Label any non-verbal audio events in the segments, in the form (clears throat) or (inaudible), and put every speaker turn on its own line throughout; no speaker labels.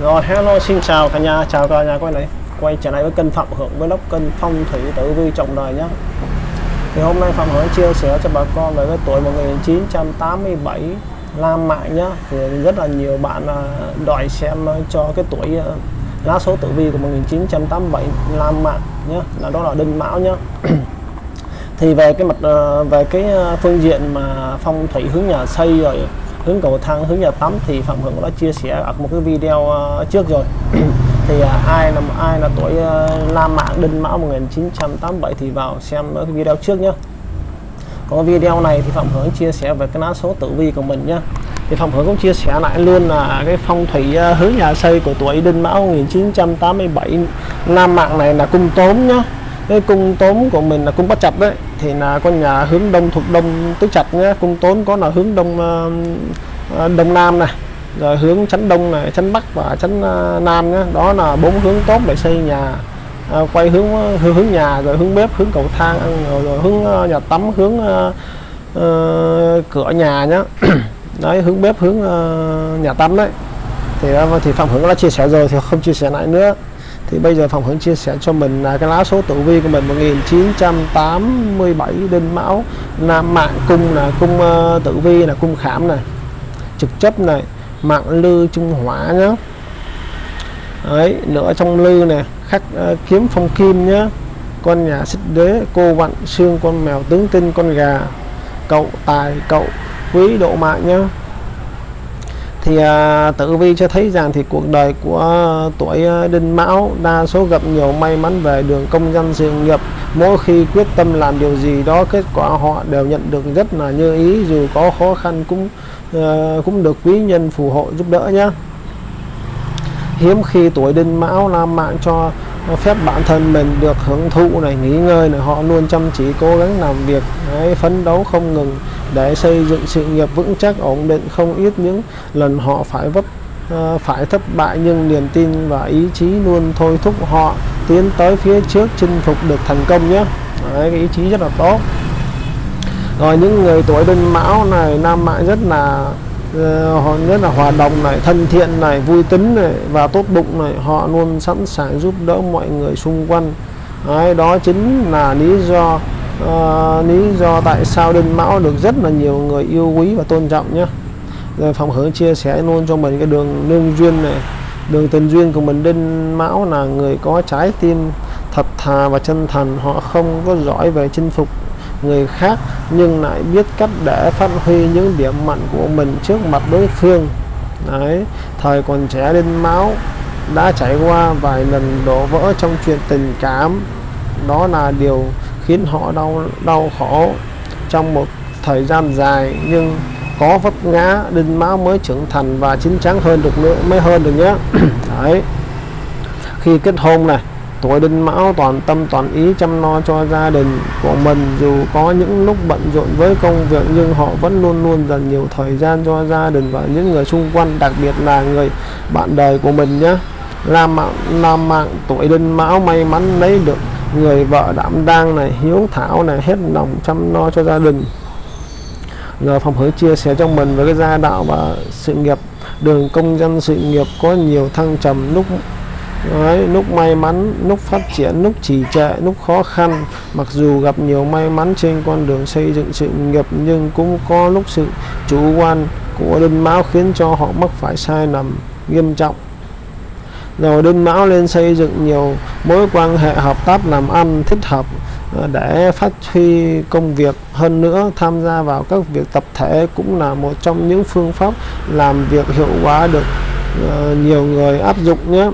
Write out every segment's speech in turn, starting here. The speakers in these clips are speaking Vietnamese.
Rồi hello xin chào cả nhà, chào cả nhà quay lại quay trở lại với kênh Phạm Hưởng với lốc kênh phong thủy tử vi trọng đời nhé. Thì hôm nay Phạm Hưởng chia sẻ cho bà con về cái tuổi 1987 Lam Mạng nhá. Thì rất là nhiều bạn à, đòi xem à, cho cái tuổi à, lá số tử vi của 1987 Lam Mạng nhá là đó là Đinh Mão nhá. thì về cái mặt về cái phương diện mà phong thủy hướng nhà xây rồi hướng cầu thang hướng nhà tắm thì phạm hưởng đã chia sẻ ở một cái video uh, trước rồi. (clears throat) Thì uh, ai là ai là tuổi ờ, uh, mạng đinh mão 1987 thì vào xem cái video trước nhé có video này thì phạm hưởng chia sẻ về cái lá số tử vi của mình nhé thì phạm hưởng cũng chia sẻ lại luôn là cái phong thủy hướng nhà xây của tuổi đinh mão 1987 nam mạng này là cung tốn nhá. Cái cung tốn của mình là cung bất chập đấy thì là con nhà hướng đông thuộc đông tứ chặt nhé. Cung tốn có là hướng đông ờ, ờ, đông nam này rồi hướng chắn đông này chắn bắc và chắn ờ, nam nhé. Đó là bốn hướng tốt để xây nhà à, quay hướng hướng hướng nhà rồi hướng bếp hướng cầu thang rồi, rồi hướng nhà tắm hướng uh, uh, cửa nhà nhé. (clears throat) Đấy hướng bếp hướng uh, nhà tắm đấy. Thì thì phạm hưởng đã chia sẻ rồi thì không chia sẻ lại nữa thì bây giờ phòng hướng chia sẻ cho mình là cái lá số tử vi của mình 1987 đinh mão nam mạng cung là cung uh, tử vi là cung khảm này trực chấp này mạng lư trung hỏa nhá. Ấy nữa trong lư này khắc uh, kiếm phong kim nhá. Con nhà xích đế cô vặn xương con mèo tướng tinh con gà cậu tài cậu quý độ mạng nhá thì à, tử vi cho thấy rằng thì cuộc đời của tuổi à, đinh mão đa số gặp nhiều may mắn về đường công dân sự nghiệp. Mỗi khi quyết tâm làm điều gì đó kết quả họ đều nhận được rất là như ý dù có khó khăn cũng à, cũng được quý nhân phù hộ giúp đỡ nhé hiếm khi tuổi đinh mão làm mạng cho phép bản thân mình được hưởng thụ này nghỉ ngơi này họ luôn chăm chỉ cố gắng làm việc đấy, phấn đấu không ngừng để xây dựng sự nghiệp vững chắc ổn định không ít những lần họ phải vấp uh, phải thất bại nhưng niềm tin và ý chí luôn thôi thúc họ tiến tới phía trước chinh phục được thành công nhé. Đấy, cái ý chí rất là tốt. Rồi những người tuổi đinh mão này nam mạng rất là Ờ, họ rất là hòa đồng này thân thiện này vui tính này và tốt bụng này họ luôn sẵn sàng giúp đỡ mọi người xung quanh. Đấy, đó chính là lý do uh, lý do tại sao đinh mão được rất là nhiều người yêu quý và tôn trọng nhé. Rồi phòng hướng chia sẻ luôn cho mình cái đường lương duyên này đường tình duyên của mình. Đinh mão là người có trái tim thật thà và chân thành họ không có giỏi về chinh phục người khác, nhưng lại biết cách để phát huy những điểm mạnh của mình trước mặt đối phương. Đấy, thời còn trẻ đinh máu, đã trải qua vài lần đổ vỡ trong chuyện tình cảm. Đó là điều khiến họ đau đau khổ. Trong một thời gian dài, nhưng có vấp ngã, đinh máu mới trưởng thành và chín chắn hơn được nữa, mới hơn được nhé. (clears throat) Đấy. Khi kết hôn này tuổi đinh mão toàn tâm toàn ý chăm lo cho gia đình của mình. Dù có những lúc bận rộn với công việc, nhưng họ vẫn luôn luôn dành nhiều thời gian cho gia đình và những người xung quanh, đặc biệt là người bạn đời của mình nhé. Làm mạng làm mạng tuổi đinh mão may mắn lấy được người vợ đảm đang này, hiếu thảo này, hết lòng chăm lo cho gia đình. Giờ phòng hứa chia sẻ cho mình về cái gia đạo và sự nghiệp. Đường công dân sự nghiệp có nhiều thăng trầm, lúc Đấy, lúc may mắn, lúc phát triển, lúc trì trệ, lúc khó khăn. Mặc dù gặp nhiều may mắn trên con đường xây dựng sự nghiệp Nhưng cũng có lúc sự chủ quan của đinh mão khiến cho họ mắc phải sai lầm nghiêm trọng. Rồi đinh mão lên xây dựng nhiều mối quan hệ hợp tác làm ăn thích hợp ờ, để phát huy công việc. Hơn nữa tham gia vào các việc tập thể cũng là một trong những phương pháp làm việc hiệu quả được ờ, nhiều người áp dụng nhé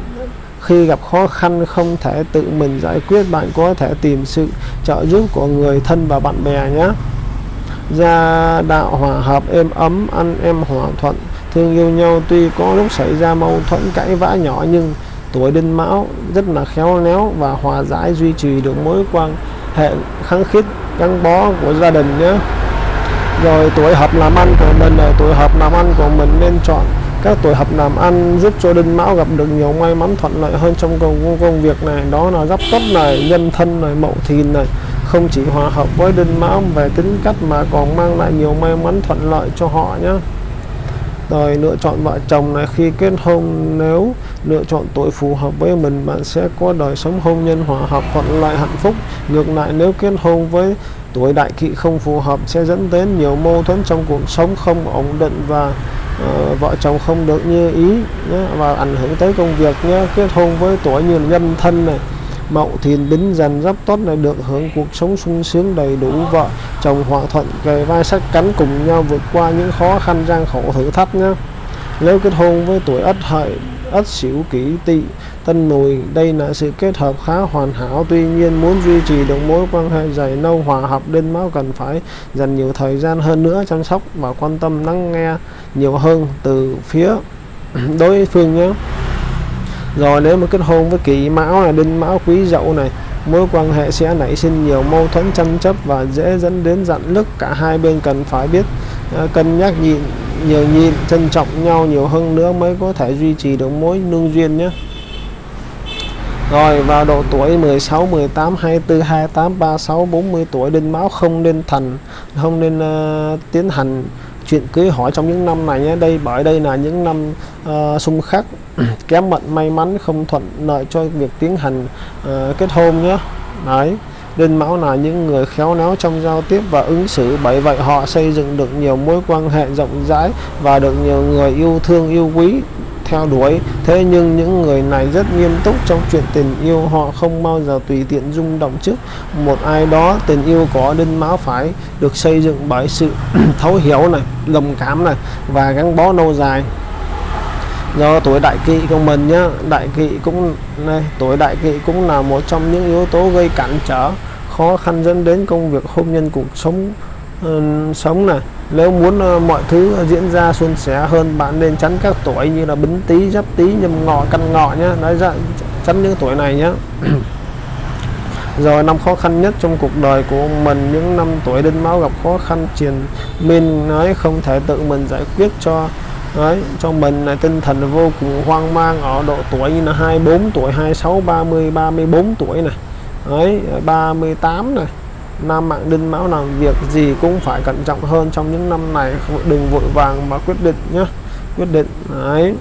khi gặp khó khăn, không thể tự mình giải quyết, bạn có thể tìm sự trợ giúp của người thân và bạn bè nhé. Gia đạo hòa hợp, êm ấm ăn em hòa thuận, thương yêu nhau. Tuy có lúc xảy ra mâu thuẫn, cãi vã nhỏ nhưng tuổi đinh mão, rất là khéo léo và hòa giải, duy trì được mối quan hệ kháng khít, gắn bó của gia đình nhé. Rồi tuổi hợp làm ăn của mình là tuổi hợp làm ăn của mình nên chọn các tuổi hợp làm ăn giúp cho đinh mão gặp được nhiều may mắn thuận lợi hơn trong công, công việc này. Đó là giáp tuất này nhân thân này mậu thìn này. Không chỉ hòa hợp với đinh mão về tính cách mà còn mang lại nhiều may mắn thuận lợi cho họ nhé rồi lựa chọn vợ chồng này khi kết hôn nếu lựa chọn tuổi phù hợp với mình bạn sẽ có đời sống hôn nhân hòa hợp thuận lợi hạnh phúc. Ngược lại nếu kết hôn với tuổi đại kỵ không phù hợp sẽ dẫn đến nhiều mâu thuẫn trong cuộc sống không ổn định và uh, vợ chồng không được như ý nhé, và ảnh hưởng tới công việc nhé kết hôn với tuổi như nhân thân này. Mậu thìn bính dần giáp tốt này được hưởng cuộc sống sung sướng đầy đủ vợ chồng hòa thuận kề vai sát cánh cùng nhau vượt qua những khó khăn gian khổ thử thách nhé nếu kết hôn với tuổi ất hợi ất sửu kỷ tỵ tân mùi đây là sự kết hợp khá hoàn hảo. Tuy nhiên muốn duy trì được mối quan hệ dày lâu hòa hợp đinh máu cần phải dành nhiều thời gian hơn nữa chăm sóc và quan tâm lắng nghe nhiều hơn từ phía (clears throat) đối phương nhé. Rồi nếu mà kết hôn với kỷ mão là đinh mão quý dậu này mối quan hệ sẽ nảy sinh nhiều mâu thuẫn tranh chấp và dễ dẫn đến giận lức cả hai bên cần phải biết uh, cân nhắc nhịn nhiều nhịn trân trọng nhau nhiều hơn nữa mới có thể duy trì được mối nương duyên nhé. Rồi vào độ tuổi 16, 18, 24, 28, 36, 40 tuổi đinh máu không nên thành không nên uh, tiến hành chuyện cưới hỏi trong những năm này nhé. Đây bởi đây là những năm uh, xung khắc (clears throat) kém mệnh may mắn không thuận lợi cho việc tiến hành uh, kết hôn nhé. Đấy. Đinh Mão là những người khéo léo trong giao tiếp và ứng xử. Bởi vậy, họ xây dựng được nhiều mối quan hệ rộng rãi và được nhiều người yêu thương, yêu quý, theo đuổi. Thế nhưng những người này rất nghiêm túc trong chuyện tình yêu. Họ không bao giờ tùy tiện rung động trước một ai đó. Tình yêu có đinh máu phải được xây dựng bởi sự (clears throat) thấu hiểu này đồng cảm này và gắn bó lâu dài do tuổi đại kỵ của mình nhá đại kỵ cũng này tuổi đại kỵ cũng là một trong những yếu tố gây cản trở khó khăn dẫn đến công việc hôn nhân cuộc sống uh, sống này nếu muốn uh, mọi thứ diễn ra suôn sẻ hơn bạn nên tránh các tuổi như là bính tý giáp tý nhâm ngọ căn ngọ nhá, nói ra tránh những tuổi này nhá. (clears throat) rồi năm khó khăn nhất trong cuộc đời của mình những năm tuổi đinh máu gặp khó khăn triền minh nói không thể tự mình giải quyết cho đấy, cho mình là tinh thần vô cùng hoang mang ở độ tuổi như là 24 tuổi 26 30 34 tuổi này. Đấy 38 này. Nam mạng đinh mão làm việc gì cũng phải cẩn trọng hơn trong những năm này. Đừng vội vàng mà quyết định nhé quyết định, đấy.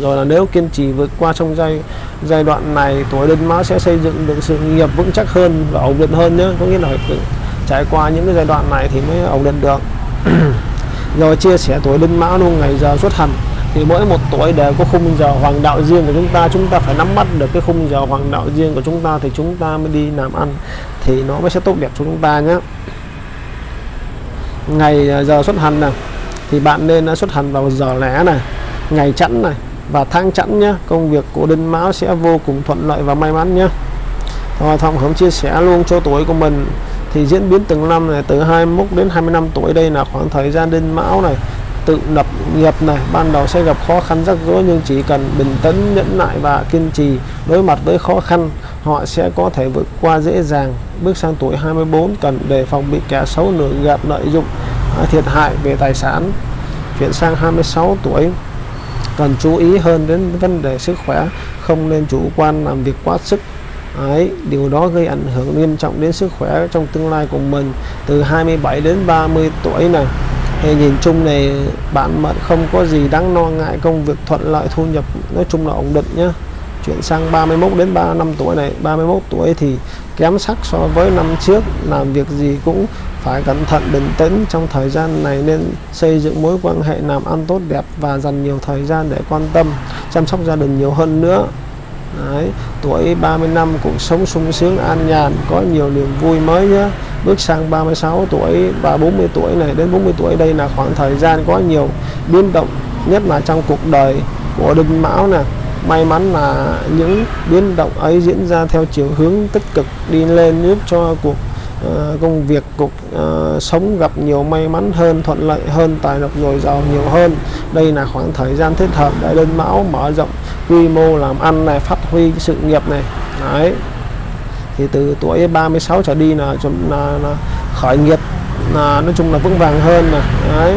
Rồi là nếu kiên trì vượt qua trong giai giai đoạn này, tuổi đinh mão sẽ xây dựng được sự nghiệp vững chắc hơn và ổn định hơn nhé có nghĩa là phải trải qua những cái giai đoạn này thì mới ổn định được rồi chia sẻ tuổi đinh mão luôn, ngày giờ xuất hành. Thì mỗi một tuổi đều có khung giờ hoàng đạo riêng của chúng ta. Chúng ta phải nắm bắt được cái khung giờ hoàng đạo riêng của chúng ta thì chúng ta mới đi làm ăn. Thì nó mới sẽ tốt đẹp cho chúng ta nhé. Ngày à, giờ xuất hành này thì bạn nên à, xuất hành vào giờ lẻ này, ngày chẵn này và tháng chẵn nhé. Công việc của đinh mão sẽ vô cùng thuận lợi và may mắn nhé. Rồi thông hướng chia sẻ luôn cho tuổi của mình thì diễn biến từng năm này, từ 21 đến 25 tuổi đây là khoảng thời gian đinh mão này, tự lập nghiệp này, ban đầu sẽ gặp khó khăn rắc rối nhưng chỉ cần bình tĩnh, nhẫn nại và kiên trì đối mặt với khó khăn, họ sẽ có thể vượt qua dễ dàng. Bước sang tuổi 24 cần đề phòng bị kẻ xấu lừa gạt lợi dụng à, thiệt hại về tài sản. Chuyển sang 26 tuổi, cần chú ý hơn đến vấn đề sức khỏe, không nên chủ quan làm việc quá sức. Đấy, điều đó gây ảnh hưởng nghiêm trọng đến sức khỏe trong tương lai của mình từ 27 đến 30 tuổi này thì nhìn chung này bạn mệnh không có gì đáng lo ngại công việc thuận lợi thu nhập nói chung là ổn định nhá. chuyển sang 31 đến 35 tuổi này 31 tuổi thì kém sắc so với năm trước làm việc gì cũng phải cẩn thận bình tĩnh trong thời gian này nên xây dựng mối quan hệ làm ăn tốt đẹp và dành nhiều thời gian để quan tâm chăm sóc gia đình nhiều hơn nữa Đấy, tuổi 30 năm cuộc sống sung sướng an nhàn có nhiều niềm vui mới nhé bước sang 36 tuổi và 40 tuổi này đến 40 tuổi đây là khoảng thời gian có nhiều biến động nhất là trong cuộc đời của đinh mão nè. May mắn là những biến động ấy diễn ra theo chiều hướng tích cực đi lên giúp cho cuộc uh, công việc cuộc uh, ờ, sống gặp nhiều may mắn hơn thuận lợi hơn tài lộc dồi dào nhiều hơn. Đây là khoảng thời gian thích hợp để đinh mão mở rộng quy mô làm ăn này phát huy sự nghiệp này. Đấy. Thì từ tuổi 36 trở đi là, là, là khởi nghiệp là nói chung là vững vàng hơn này đấy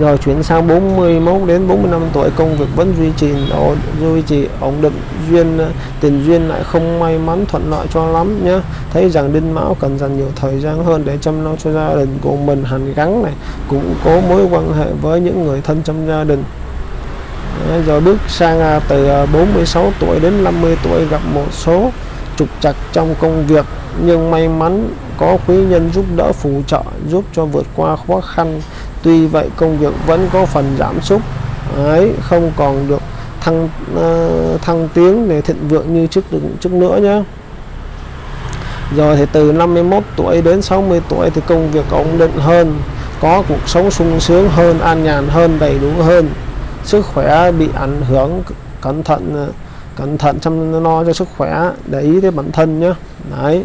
rồi chuyển sang 41 đến 45 tuổi công việc vẫn duy trì ổn duy trì ổn định duyên ờ, tình duyên lại không may mắn thuận lợi cho lắm nhé thấy rằng đinh mão cần dành nhiều thời gian hơn để chăm lo cho gia đình của mình hành gắn này củng cố mối quan hệ với những người thân trong gia đình. Đấy, rồi bước sang à, từ à, 46 tuổi đến 50 tuổi gặp một số trục trặc trong công việc nhưng may mắn có quý nhân giúp đỡ phù trợ giúp cho vượt qua khó khăn tuy vậy công việc vẫn có phần giảm sút. Ấy không còn được thăng uh, thăng tiến để thịnh vượng như trước trước nữa nhé rồi thì từ 51 tuổi đến 60 tuổi thì công việc ổn định hơn có cuộc sống sung sướng hơn an nhàn hơn đầy đủ hơn. Sức khỏe bị ảnh hưởng cẩn thận ờ, cẩn thận chăm lo cho sức khỏe để ý tới bản thân nhé đấy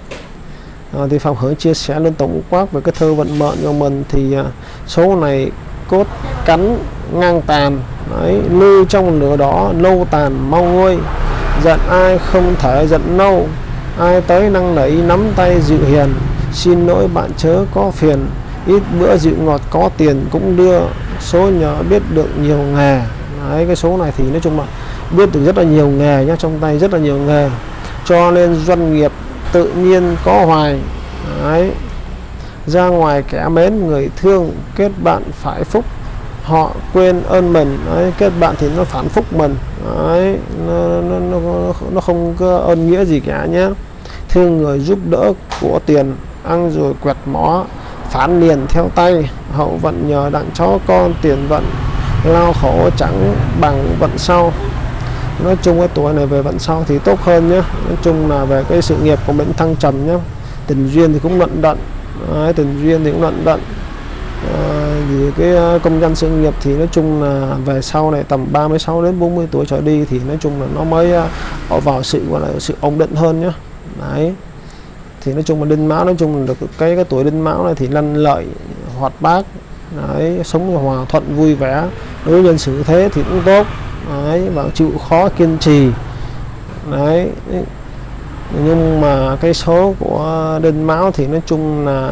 à, thì phòng hướng chia sẻ lên tổng quát về cái thơ vận mệnh của mình thì à, số này cốt cắn ngang tàn đấy lưu trong lửa đỏ lâu tàn mau nguôi. Giận ai không thể giận lâu ai tới năng nảy nắm tay dịu hiền. Xin lỗi bạn chớ có phiền ít bữa dịu ngọt có tiền cũng đưa. Số nhờ biết được nhiều nghề đấy cái số này thì nói chung là biết được rất là nhiều nghề nhá trong tay rất là nhiều nghề. Cho nên doanh nghiệp tự nhiên có hoài. Đấy. Ra ngoài kẻ mến người thương kết bạn phải phúc. Họ quên ơn mình. Đấy, kết bạn thì nó phản phúc mình. Đấy, nó, nó, nó, nó không có ơn nghĩa gì cả nhé. Thương người giúp đỡ của tiền ăn rồi quẹt mó phản liền theo tay. Hậu vận nhờ đặng chó con tiền vận lao khổ chẳng bằng vận sau nói chung cái tuổi này về vận sau thì tốt hơn nhé nói chung là về cái sự nghiệp của mình thăng trầm nhé tình duyên thì cũng luận đận. Đấy, tình duyên thì cũng luận đận. À, vì cái công danh sự nghiệp thì nói chung là về sau này tầm 36 đến 40 tuổi trở đi thì nói chung là nó mới à, ở vào sự gọi là sự ổn định hơn nhé đấy. Thì nói chung là đinh mão nói chung là được cái cái tuổi đinh mão này thì lanh lợi hoạt bát. Đấy sống hòa thuận vui vẻ. Đối nhân sự thế thì cũng tốt đấy và chịu khó kiên trì. Đấy nhưng mà cái số của đinh máu thì nói chung là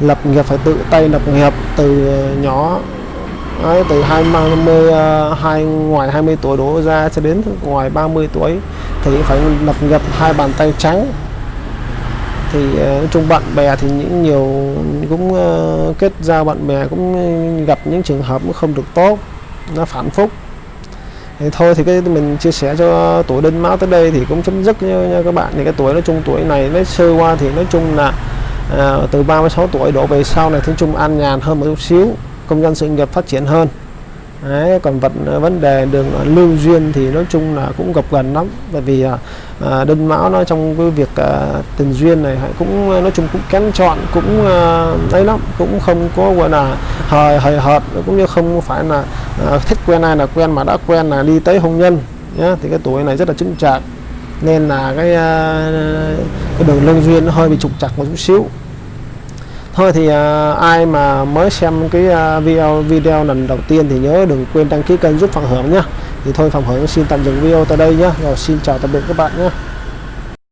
lập nghiệp phải tự tay lập nghiệp từ nhỏ. Đấy, từ 20 à, hai ngoài 20 tuổi đổ ra cho đến ngoài 30 tuổi thì phải lập nghiệp hai bàn tay trắng. Thì à, nói chung bạn bè thì những nhiều cũng à, kết giao bạn bè cũng gặp những trường hợp không được tốt nó phản phúc thì thôi thì cái mình chia sẻ cho tuổi đinh mão tới đây thì cũng chấm dứt nha, nha các bạn. Thì cái tuổi nói chung tuổi này nói sơ qua thì nói chung là à, từ 36 tuổi đổ về sau này thì chung an nhàn hơn một chút xíu công dân sự nghiệp phát triển hơn. Đấy, còn vật à, vấn đề đường à, lưu duyên thì nói chung là cũng gặp gần lắm. Bởi vì à, à đinh mão nó trong cái việc à, tình duyên này cũng nói chung cũng kén chọn cũng à, ấy lắm. Cũng không có gọi là hời hời hợt cũng như không phải là Ờ, à, thích quen ai là quen mà đã quen là đi tới hôn nhân nhá thì cái tuổi này rất là chững chạc. Nên là cái, à, cái đường lương duyên nó hơi bị trục chặt một chút xíu. Thôi thì à, ai mà mới xem cái à, video video lần đầu tiên thì nhớ đừng quên đăng ký kênh giúp Phạm Hưởng nhé thì thôi Phạm Hưởng xin tạm dừng video tại đây nhé rồi xin chào tạm biệt các bạn nhé